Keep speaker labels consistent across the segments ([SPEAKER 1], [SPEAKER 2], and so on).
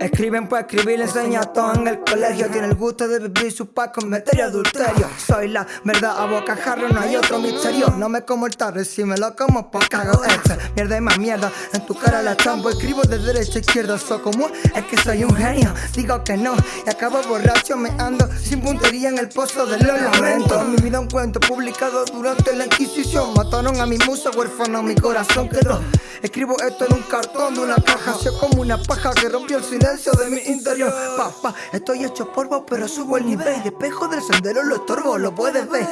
[SPEAKER 1] Escriben por escribir, le enseña todo en el colegio Tiene el gusto de vivir su paz con adulterio. Soy la verdad a bocajarro, no hay otro misterio. No me como el tarro si me lo como pues cago este. Mierda y más mierda, en tu cara la chambo Escribo de derecha a izquierda, so como es que soy un genio. Digo que no, y acabo borracho me ando Sin puntería en el pozo de los lamentos Mi vida un cuento publicado durante la Inquisición. Mataron a mi musa huérfano, mi corazón quedó Escribo esto en un cartón de una caja Soy como una paja que rompió el silencio de mi interior. Papá, estoy hecho polvo pero subo el nivel. Despejo del sendero lo estorbo, lo puedes ver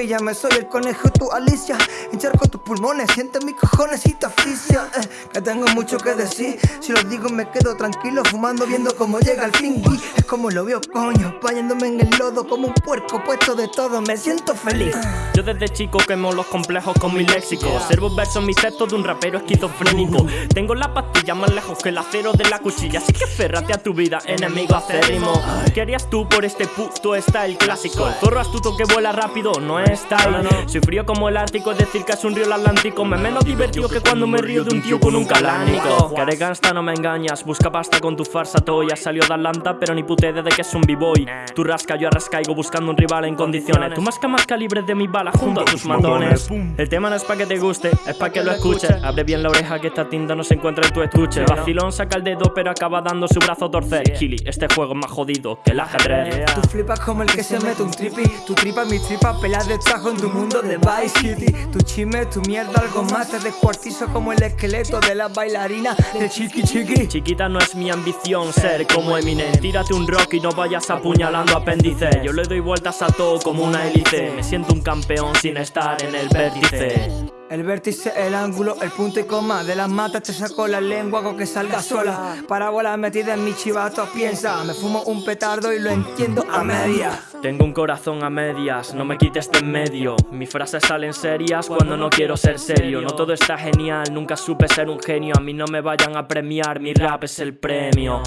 [SPEAKER 1] Espíllame, soy el conejo, tu Alicia. Encharco tus pulmones, siente mis cojones y te asfixia. Eh, Que tengo mucho que decir. Si lo digo me quedo tranquilo Fumando viendo cómo llega el fin. Es como lo veo, coño Bañándome en el lodo como un puerco puesto de todo. Me siento feliz.
[SPEAKER 2] Yo desde chico quemo los complejos con mi léxico. Observo versos mis textos de un rapero esquizofrénico. Tengo la pastilla más lejos que el acero de la cuchilla. Así que Ferrate a tu vida, enemigo acérrimo. ¿Qué harías tú por este puto clásico? El zorro astuto que vuela rápido no es style Soy frío como el ártico, es decir que es un río el Atlántico. Me menos divertido que cuando me río de un tío con un calánico. Que gangsta no me engañas, busca pasta con tu farsa Ya Salió de Atlanta pero ni puté de que es un b-boy. Tú rasca, yo arrascaigo buscando un rival en condiciones. Tú masca más calibre de mi bala junto a tus matones. El tema no es pa' que te guste, es pa' que lo escuches. Abre bien la oreja que esta tinta no se encuentra en tu estuche. Vacilón saca el dedo pero acaba dando su brazo torcer Kili, este juego es más jodido que el ajedrez.
[SPEAKER 1] Tú flipas como el que se mete un trippy. Tu tripa, mi tripa, pelas de tajo en tu mundo de Vice City. Tu chisme, tu mierda, algo más. Te descuartizo como el esqueleto de la bailarina de Chiqui Chiqui.
[SPEAKER 2] Chiquita no es mi ambición ser como Eminem. Tírate un rock y no vayas apuñalando apéndice Yo le doy vueltas a todo como una hélice. Me siento un campeón sin estar en el vértice
[SPEAKER 1] el vértice, el ángulo, el punto y coma De las matas te saco la lengua hago que salga sola. Parábola metida en mi chivato, piensa Me fumo un petardo y lo entiendo a media.
[SPEAKER 2] Tengo un corazón a medias, no me quites de en medio. Mis frases salen serias cuando no quiero ser serio. No todo está genial, nunca supe ser un genio. A mí no me vayan a premiar, mi rap es el premio